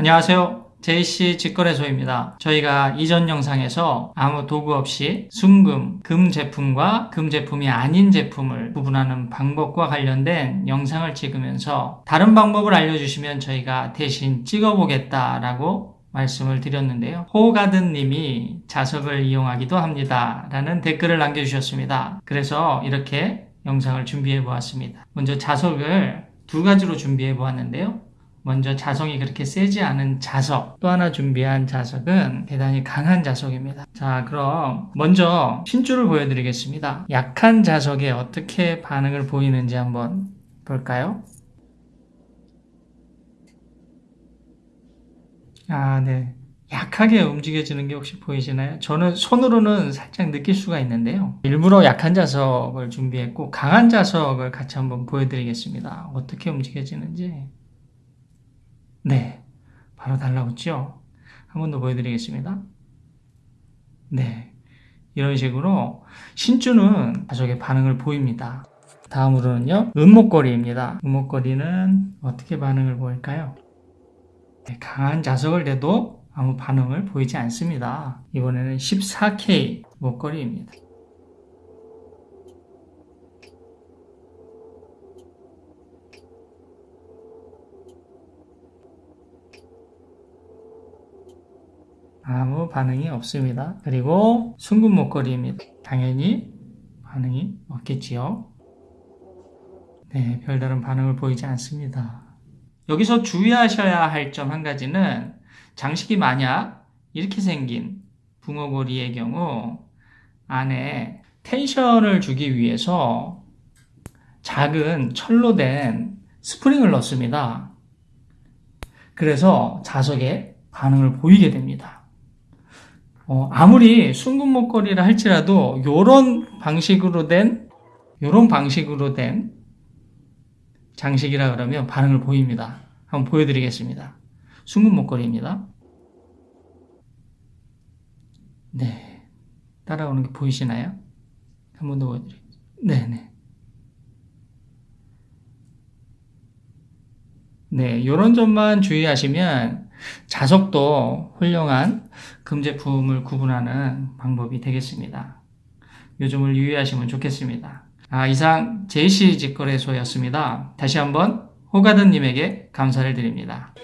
안녕하세요. JC 직거래소입니다. 저희가 이전 영상에서 아무 도구 없이 순금, 금 제품과 금 제품이 아닌 제품을 구분하는 방법과 관련된 영상을 찍으면서 다른 방법을 알려주시면 저희가 대신 찍어보겠다라고 말씀을 드렸는데요. 호가든 님이 자석을 이용하기도 합니다. 라는 댓글을 남겨주셨습니다. 그래서 이렇게 영상을 준비해 보았습니다. 먼저 자석을 두 가지로 준비해 보았는데요. 먼저 자석이 그렇게 세지 않은 자석 또 하나 준비한 자석은 대단히 강한 자석입니다. 자 그럼 먼저 신줄을 보여드리겠습니다. 약한 자석에 어떻게 반응을 보이는지 한번 볼까요? 아 네. 약하게 움직여지는 게 혹시 보이시나요? 저는 손으로는 살짝 느낄 수가 있는데요. 일부러 약한 자석을 준비했고 강한 자석을 같이 한번 보여드리겠습니다. 어떻게 움직여지는지 네, 바로 달라붙죠? 한 번 더 보여드리겠습니다. 네, 이런 식으로 신주는 가족의 반응을 보입니다. 다음으로는요, 은목걸이입니다. 은목걸이는 어떻게 반응을 보일까요? 네, 강한 자석을 내도 아무 반응을 보이지 않습니다. 이번에는 14K 목걸이입니다. 아무 반응이 없습니다. 그리고 순금 목걸이입니다. 당연히 반응이 없겠지요. 네, 별다른 반응을 보이지 않습니다. 여기서 주의하셔야 할 점 한 가지는 장식이 만약 이렇게 생긴 붕어고리의 경우 안에 텐션을 주기 위해서 작은 철로 된 스프링을 넣습니다. 그래서 자석에 반응을 보이게 됩니다. 어, 아무리 순금 목걸이라 할지라도 요런 방식으로 된 요런 방식으로 된 장식이라 그러면 반응을 보입니다. 한번 보여드리겠습니다. 순금 목걸이입니다. 네. 따라오는 게 보이시나요? 한 번 더 보여드릴게요. 네네. 네, 요런 점만 주의하시면 자석도 훌륭한 금제품을 구분하는 방법이 되겠습니다. 요 점을 유의하시면 좋겠습니다. 아, 이상 JC 직거래소였습니다. 다시 한번 호가든님에게 감사를 드립니다.